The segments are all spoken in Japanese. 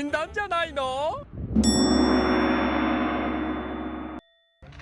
死んだんじゃないの？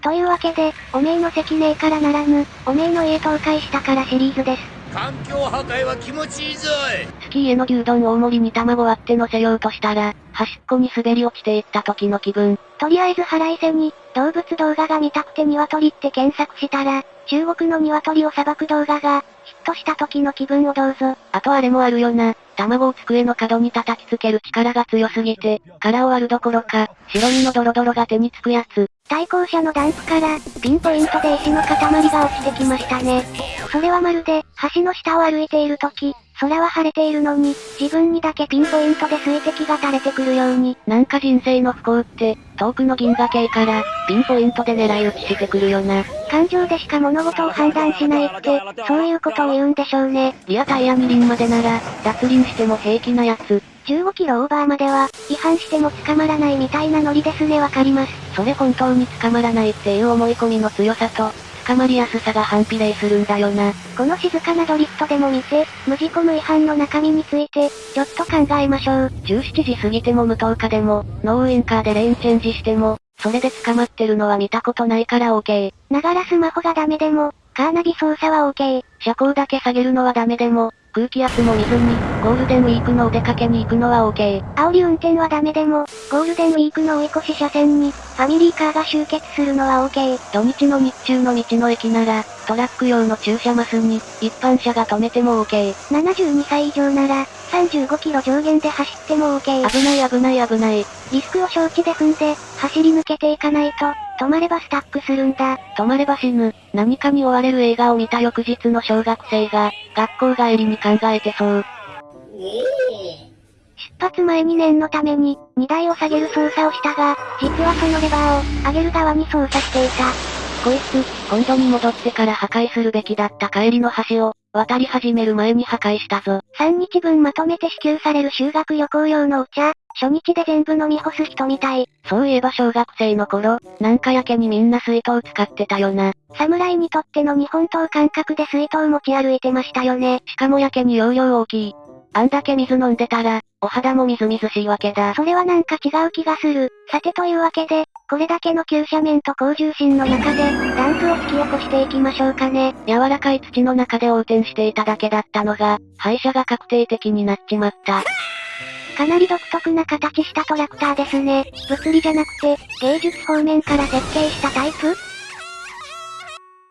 というわけで、おめえの関ねえからならぬ、おめえの家倒壊したからシリーズです。環境破壊は気持ちいいぞいスキーへの牛丼大盛りに卵割って乗せようとしたら、端っこに滑り落ちていった時の気分。とりあえず腹いせに、動物動画が見たくて鶏って検索したら、中国の鶏を裁く動画が、ヒットした時の気分をどうぞ。あとあれもあるよな。卵を机の角に叩きつける力が強すぎて、殻を割るどころか、白身のドロドロが手につくやつ。対向車のダンプから、ピンポイントで石の塊が落ちてきましたね。それはまるで、橋の下を歩いている時、空は晴れているのに、自分にだけピンポイントで水滴が垂れてくるように。なんか人生の不幸って、遠くの銀河系から、ピンポイントで狙い撃ちしてくるよな。感情でしか物事を判断しないって、そういうことを言うんでしょうね。リアタイヤ二輪までなら、脱輪しても平気なやつ。15キロオーバーまでは、違反しても捕まらないみたいなノリですねわかります。それ本当に捕まらないっていう思い込みの強さと、捕まりやすさが反比例するんだよな。この静かなドリフトでも見て、無事故無違反の中身について、ちょっと考えましょう。17時過ぎても無灯火でも、ノーウインカーでレーンチェンジしても、それで捕まってるのは見たことないから OK。ながらスマホがダメでも、カーナビ操作は OK。車高だけ下げるのはダメでも、空気圧も見ずに、ゴールデンウィークのお出かけに行くのは OK。煽り運転はダメでも、ゴールデンウィークの追い越し車線に、ファミリーカーが集結するのは OK。土日の日中の道の駅なら、トラック用の駐車マスに、一般車が止めても OK。72歳以上なら、35キロ上限で走っても OK。危ない危ない危ない。リスクを承知で踏んで、走り抜けていかないと、止まればスタックするんだ。止まれば死ぬ。何かに追われる映画を見た翌日の小学生が、学校帰りに考えてそう。出発前に念のために、荷台を下げる操作をしたが、実はそのレバーを、上げる側に操作していた。こいつ、今度に戻ってから破壊するべきだった帰りの橋を、渡り始める前に破壊したぞ。3日分まとめて支給される修学旅行用のお茶、初日で全部飲み干す人みたい。そういえば小学生の頃、なんかやけにみんな水筒使ってたよな。侍にとっての日本刀感覚で水筒持ち歩いてましたよね。しかもやけに容量大きい。あんだけ水飲んでたら、お肌もみずみずしいわけだ。それはなんか違う気がする。さてというわけで、これだけの急斜面と高重心の中で、ダンプを引き起こしていきましょうかね。柔らかい土の中で横転していただけだったのが、廃車が確定的になっちまった。かなり独特な形したトラクターですね。物理じゃなくて、芸術方面から設計したタイプ？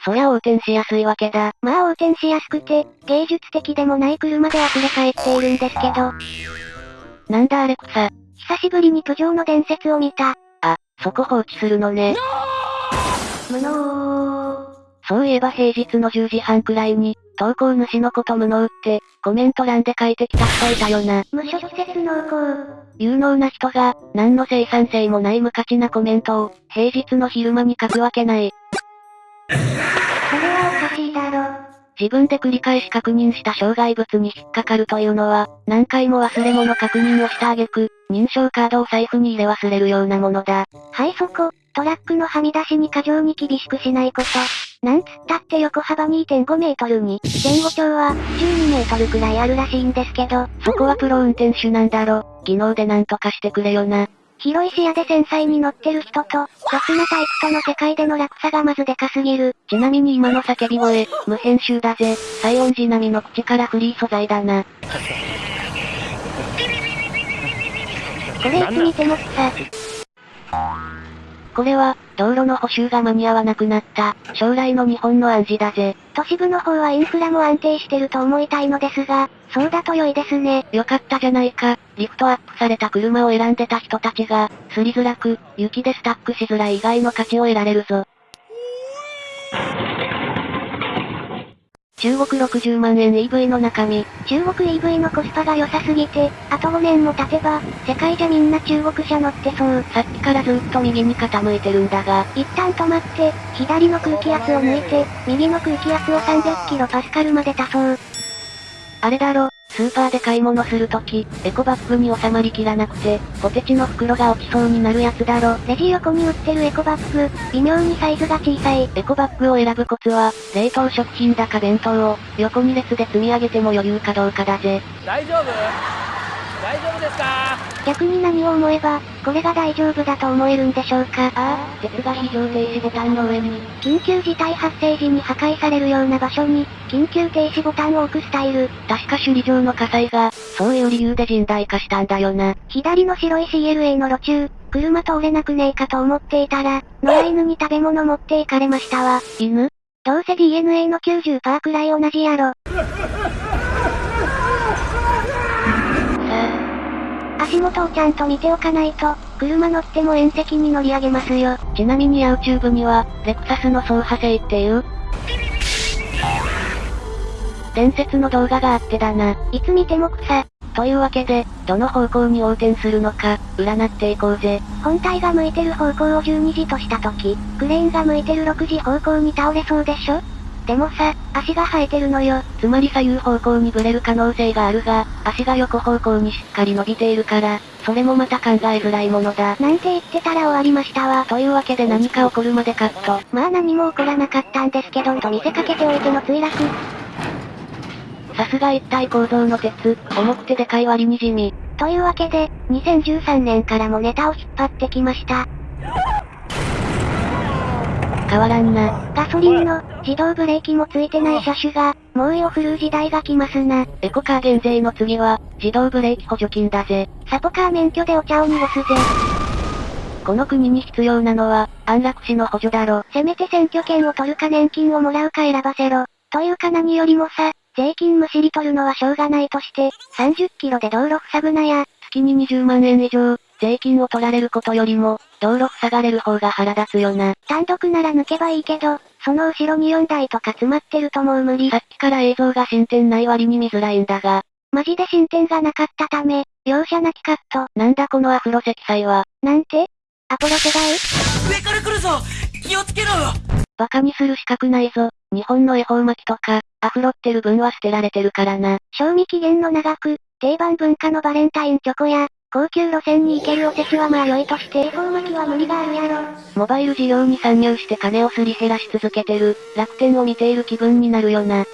そりゃ横転しやすいわけだ。まあ横転しやすくて、芸術的でもない車で溢れ返っているんですけど。なんだあれ草。久しぶりにプジョーの伝説を見た。あ、そこ放置するのね。無能そういえば平日の10時半くらいに、投稿主のこと無能って、コメント欄で書いてきた人いたよな。無諸説濃厚。有能な人が、何の生産性もない無価値なコメントを、平日の昼間に書くわけない。自分で繰り返し確認した障害物に引っかかるというのは、何回も忘れ物確認をした挙句、認証カードを財布に入れ忘れるようなものだ。はいそこ、トラックのはみ出しに過剰に厳しくしないこと。なんつったって横幅2.5メートルに、前後長は12メートルくらいあるらしいんですけど、そこはプロ運転手なんだろ。技能でなんとかしてくれよな。広い視野で繊細に乗ってる人と、雑なタイプとの世界での落差がまずでかすぎる。ちなみに今の叫び声、無編集だぜ。西音寺並みの口からフリー素材だな。これいつ見てもさ。これは、道路の補修が間に合わなくなった、将来の日本の暗示だぜ。都市部の方はインフラも安定してると思いたいのですが、そうだと良いですね。よかったじゃないか。リフトアップされた車を選んでた人たちが、すりづらく、雪でスタックしづらい以外の価値を得られるぞ。中国60万円 EV の中身。中国 EV のコスパが良さすぎて、あと5年も経てば、世界じゃみんな中国車乗ってそう。さっきからずっと右に傾いてるんだが。一旦止まって、左の空気圧を抜いて、右の空気圧を300キロパスカルまで足そう。あれだろ、スーパーで買い物するとき、エコバッグに収まりきらなくて、ポテチの袋が落ちそうになるやつだろ。レジ横に売ってるエコバッグ、微妙にサイズが小さい。エコバッグを選ぶコツは、冷凍食品だか弁当を、横に列で積み上げても余裕かどうかだぜ。大丈夫？大丈夫ですか？逆に何を思えば、これが大丈夫だと思えるんでしょうか？ああ、鉄が非常停止ボタンの上に。緊急事態発生時に破壊されるような場所に、緊急停止ボタンを置くスタイル。確か首里城の火災が、そういう理由で甚大化したんだよな。左の白い CLA の路中、車通れなくねえかと思っていたら、野良犬に食べ物持って行かれましたわ。犬？どうせ DNA の90%くらい同じやろ。足元をちゃんと見ておかないと、車乗っても縁石に乗り上げますよ。ちなみに YouTube には、レクサスの走破性っていう、伝説の動画があってだな。いつ見ても草。というわけで、どの方向に横転するのか、占っていこうぜ。本体が向いてる方向を12時とした時、クレーンが向いてる6時方向に倒れそうでしょ？でもさ、足が生えてるのよ。つまり左右方向にブレる可能性があるが、足が横方向にしっかり伸びているから、それもまた考えづらいものだ。なんて言ってたら終わりましたわ。というわけで何か起こるまでカット。まあ何も起こらなかったんですけど、と見せかけておいての墜落。さすが一体構造の鉄、重くてでかい割に地味。というわけで、2013年からもネタを引っ張ってきました。変わらんな。ガソリンの、自動ブレーキもついてない車種が、猛威を振るう時代が来ますな。エコカー減税の次は、自動ブレーキ補助金だぜ。サポカー免許でお茶を濁すぜ。この国に必要なのは、安楽死の補助だろ。せめて選挙権を取るか年金をもらうか選ばせろ。というか何よりもさ、税金むしり取るのはしょうがないとして、30キロで道路塞ぐなや。月に20万円以上、税金を取られることよりも、道路塞がれる方が腹立つよな。単独なら抜けばいいけど、その後ろに4台とか詰まってるともう無理さ。っきから映像が進展ない割に見づらいんだが、マジで進展がなかったため、容赦なきカット。なんだこのアフロ積載は、なんて？アポロ世代上から来るぞ気をつけろバカにする資格ないぞ。日本の恵方巻きとか、アフロってる分は捨てられてるからな。賞味期限の長く、定番文化のバレンタインチョコや、高級路線に行けるおせちはまあ良いとして恵方巻きは無理があるやろ。モバイル事業に参入して金をすり減らし続けてる、楽天を見ている気分になるよな。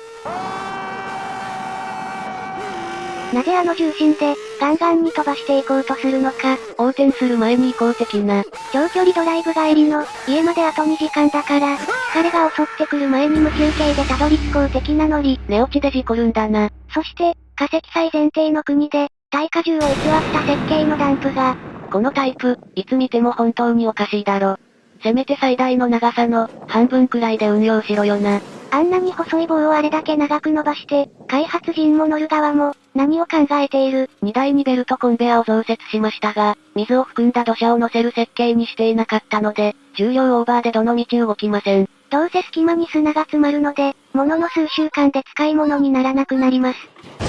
なぜあの重心で、ガンガンに飛ばしていこうとするのか。横転する前に行こう的な。長距離ドライブ帰りの、家まであと2時間だから、疲れが襲ってくる前に無休憩でたどり着こう的なノリ。寝落ちで事故るんだな。そして、化石祭前提の国で、耐荷重を偽った設計のダンプが、このタイプ、いつ見ても本当におかしいだろ。せめて最大の長さの、半分くらいで運用しろよな。あんなに細い棒をあれだけ長く伸ばして、開発陣も乗る側も、何を考えている。荷台にベルトコンベアを増設しましたが、水を含んだ土砂を乗せる設計にしていなかったので、重量オーバーでどの道動きません。どうせ隙間に砂が詰まるので、ものの数週間で使い物にならなくなります。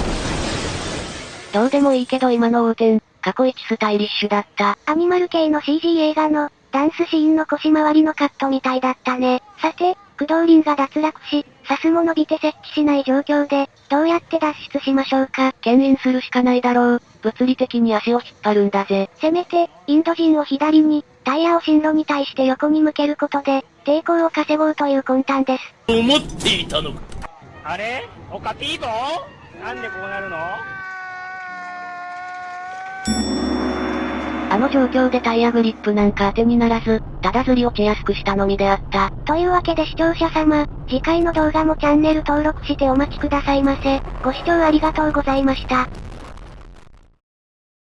どうでもいいけど今の横転、過去一スタイリッシュだった。アニマル系の CG 映画の、ダンスシーンの腰回りのカットみたいだったね。さて、駆動輪が脱落し、サスも伸びて設置しない状況で、どうやって脱出しましょうか？牽引するしかないだろう。物理的に足を引っ張るんだぜ。せめて、インド人を左に、タイヤを進路に対して横に向けることで、抵抗を稼ごうという魂胆です。思っていたのかあれ？おかしいぞなんでこうなるの？あの状況でタイヤグリップなんか当てにならず、ただずり落ちやすくしたのみであった。というわけで視聴者様、次回の動画もチャンネル登録してお待ちくださいませ。ご視聴ありがとうございました。